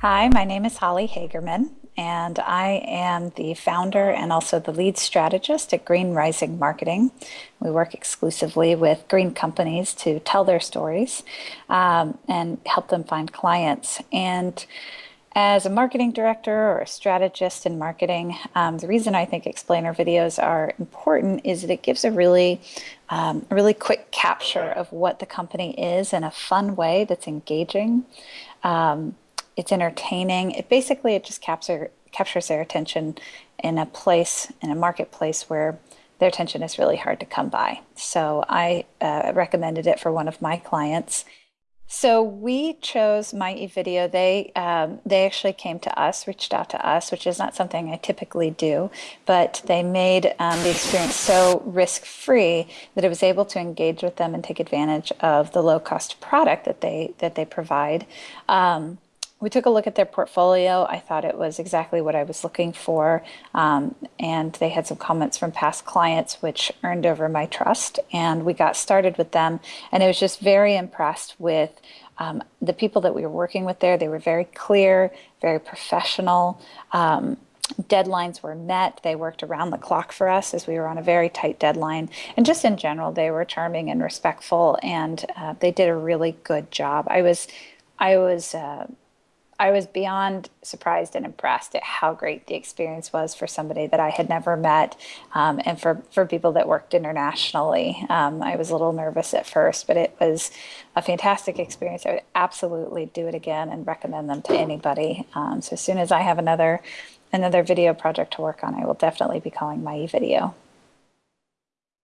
Hi, my name is Holly Hagerman, and I am the founder and also the lead strategist at Green Rising Marketing. We work exclusively with green companies to tell their stories um, and help them find clients. And as a marketing director or a strategist in marketing, um, the reason I think explainer videos are important is that it gives a really, um, a really quick capture of what the company is in a fun way that's engaging. Um, it's entertaining. It basically it just capture, captures their attention in a place in a marketplace where their attention is really hard to come by. So I uh, recommended it for one of my clients. So we chose My eVideo. They um, they actually came to us, reached out to us, which is not something I typically do, but they made um, the experience so risk free that it was able to engage with them and take advantage of the low cost product that they that they provide. Um, we took a look at their portfolio. I thought it was exactly what I was looking for. Um, and they had some comments from past clients, which earned over my trust. And we got started with them. And I was just very impressed with um, the people that we were working with there. They were very clear, very professional. Um, deadlines were met. They worked around the clock for us as we were on a very tight deadline. And just in general, they were charming and respectful, and uh, they did a really good job. I was, I was uh, I was beyond surprised and impressed at how great the experience was for somebody that I had never met um, and for, for people that worked internationally. Um, I was a little nervous at first, but it was a fantastic experience. I would absolutely do it again and recommend them to anybody. Um, so as soon as I have another another video project to work on, I will definitely be calling my video.